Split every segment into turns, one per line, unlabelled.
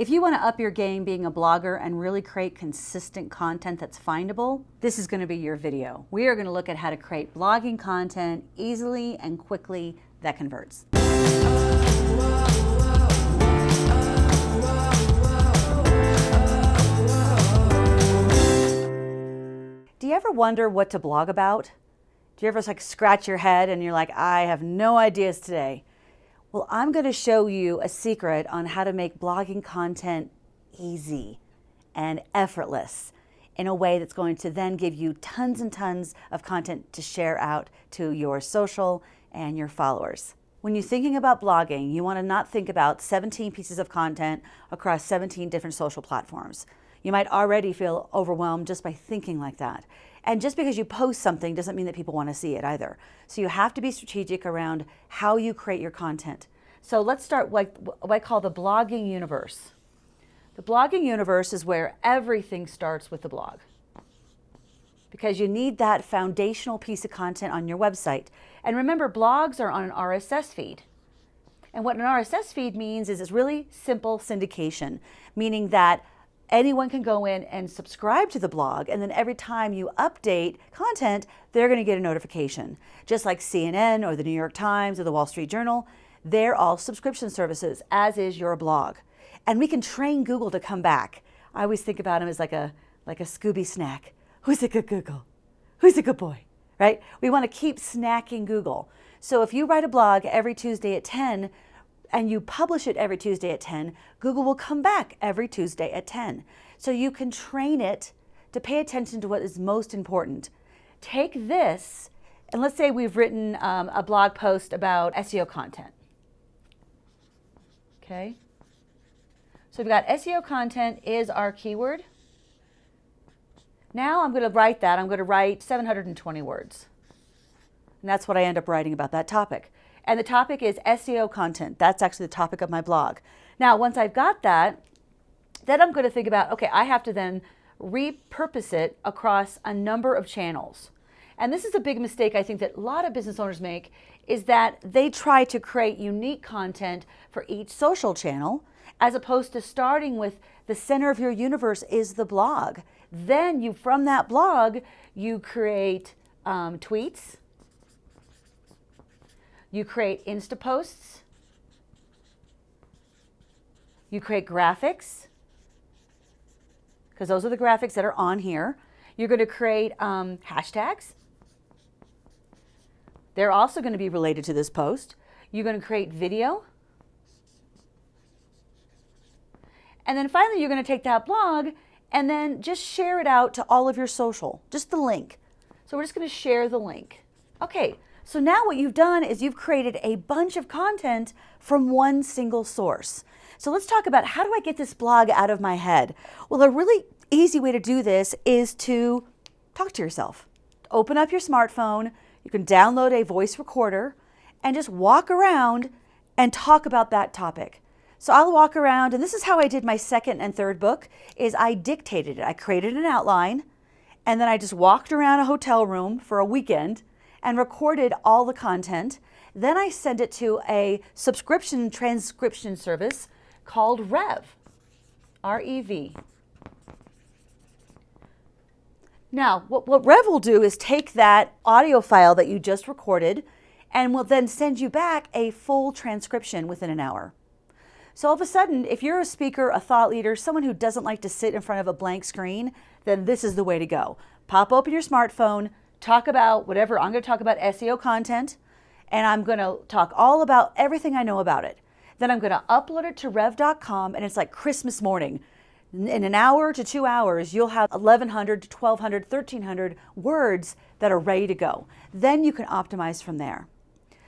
If you want to up your game being a blogger and really create consistent content that's findable, this is going to be your video. We are going to look at how to create blogging content easily and quickly that converts. Do you ever wonder what to blog about? Do you ever like scratch your head and you're like, I have no ideas today? Well, I'm going to show you a secret on how to make blogging content easy and effortless in a way that's going to then give you tons and tons of content to share out to your social and your followers. When you're thinking about blogging, you want to not think about 17 pieces of content across 17 different social platforms. You might already feel overwhelmed just by thinking like that. And just because you post something doesn't mean that people want to see it either. So you have to be strategic around how you create your content. So let's start what I call the blogging universe. The blogging universe is where everything starts with the blog because you need that foundational piece of content on your website. And remember, blogs are on an RSS feed. And what an RSS feed means is it's really simple syndication, meaning that anyone can go in and subscribe to the blog and then every time you update content, they're going to get a notification. Just like CNN or the New York Times or the Wall Street Journal, they're all subscription services, as is your blog. And we can train Google to come back. I always think about him as like a, like a Scooby snack. Who's a good Google? Who's a good boy? Right? We want to keep snacking Google. So if you write a blog every Tuesday at 10, and you publish it every Tuesday at 10, Google will come back every Tuesday at 10. So you can train it to pay attention to what is most important. Take this, and let's say we've written um, a blog post about SEO content. Okay. So we've got SEO content is our keyword. Now I'm going to write that. I'm going to write 720 words. And that's what I end up writing about that topic. And the topic is SEO content. That's actually the topic of my blog. Now, once I've got that, then I'm going to think about, okay, I have to then repurpose it across a number of channels. And this is a big mistake I think that a lot of business owners make is that they try to create unique content for each social channel as opposed to starting with the center of your universe is the blog. Then you, from that blog, you create um, tweets, you create Insta posts. You create graphics, because those are the graphics that are on here. You're going to create um, hashtags. They're also going to be related to this post. You're going to create video. And then finally, you're going to take that blog and then just share it out to all of your social, just the link. So we're just going to share the link. Okay, so now what you've done is you've created a bunch of content from one single source. So let's talk about how do I get this blog out of my head? Well, a really easy way to do this is to talk to yourself. Open up your smartphone, you can download a voice recorder and just walk around and talk about that topic. So I'll walk around, and this is how I did my second and third book, is I dictated it. I created an outline, and then I just walked around a hotel room for a weekend and recorded all the content. Then I send it to a subscription transcription service called Rev, R-E-V. Now, what, what Rev will do is take that audio file that you just recorded and will then send you back a full transcription within an hour. So all of a sudden, if you're a speaker, a thought leader, someone who doesn't like to sit in front of a blank screen, then this is the way to go. Pop open your smartphone, talk about whatever. I'm going to talk about SEO content and I'm going to talk all about everything I know about it. Then I'm going to upload it to rev.com and it's like Christmas morning. In an hour to two hours, you'll have 1,100 to 1,200, 1,300 words that are ready to go. Then you can optimize from there.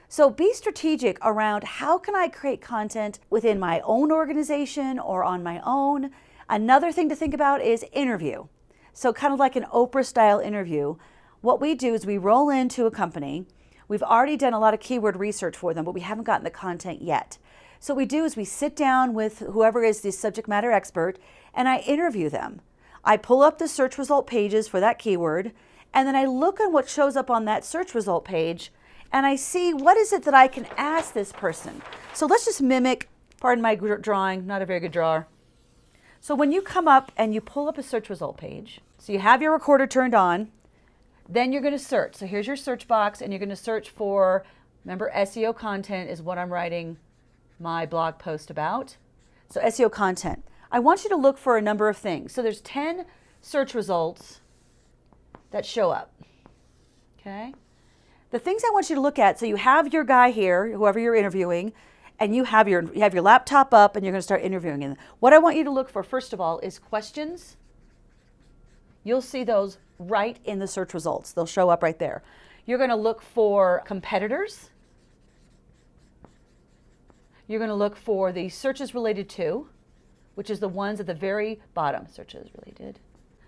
So be strategic around how can I create content within my own organization or on my own. Another thing to think about is interview. So kind of like an Oprah style interview, what we do is we roll into a company. We've already done a lot of keyword research for them, but we haven't gotten the content yet. So what we do is we sit down with whoever is the subject matter expert and I interview them. I pull up the search result pages for that keyword and then I look at what shows up on that search result page and I see what is it that I can ask this person. So let's just mimic, pardon my drawing, not a very good drawer. So when you come up and you pull up a search result page, so you have your recorder turned on, then you're going to search. So here's your search box and you're going to search for, remember SEO content is what I'm writing my blog post about. So SEO content. I want you to look for a number of things. So there's 10 search results that show up. Okay? The things I want you to look at, so you have your guy here, whoever you're interviewing, and you have your you have your laptop up and you're going to start interviewing. And what I want you to look for first of all is questions. You'll see those right in the search results. They'll show up right there. You're going to look for competitors. You're going to look for the searches related to, which is the ones at the very bottom. Searches related.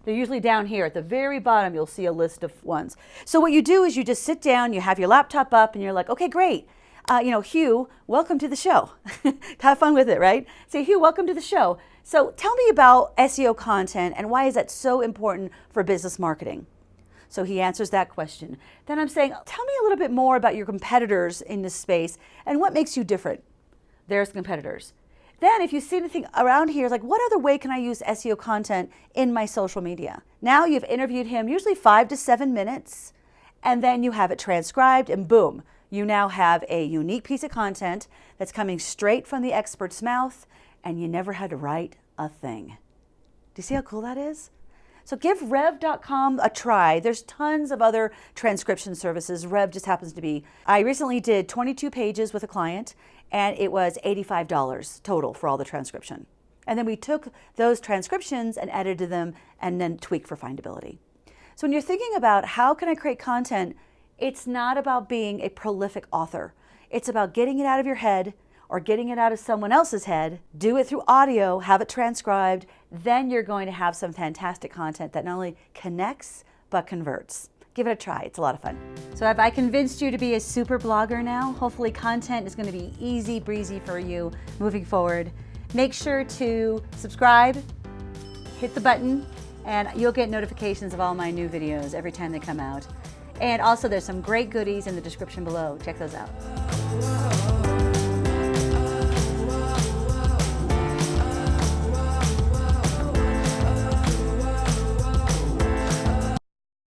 They're usually down here. At the very bottom, you'll see a list of ones. So what you do is you just sit down, you have your laptop up, and you're like, okay, great. Uh, you know, Hugh, welcome to the show. have fun with it, right? Say, Hugh, welcome to the show. So tell me about SEO content and why is that so important for business marketing? So he answers that question. Then I'm saying, tell me a little bit more about your competitors in this space and what makes you different. There's competitors. Then if you see anything around here, like, what other way can I use SEO content in my social media? Now you've interviewed him usually five to seven minutes, and then you have it transcribed, and boom, you now have a unique piece of content that's coming straight from the expert's mouth, and you never had to write a thing. Do you see how cool that is? So give rev.com a try. There's tons of other transcription services. Rev just happens to be. I recently did 22 pages with a client and it was $85 total for all the transcription. And then we took those transcriptions and edited them and then tweaked for findability. So when you're thinking about how can I create content, it's not about being a prolific author. It's about getting it out of your head or getting it out of someone else's head, do it through audio, have it transcribed, then you're going to have some fantastic content that not only connects, but converts. Give it a try, it's a lot of fun. So have I convinced you to be a super blogger now? Hopefully content is gonna be easy breezy for you moving forward. Make sure to subscribe, hit the button, and you'll get notifications of all my new videos every time they come out. And also there's some great goodies in the description below. Check those out.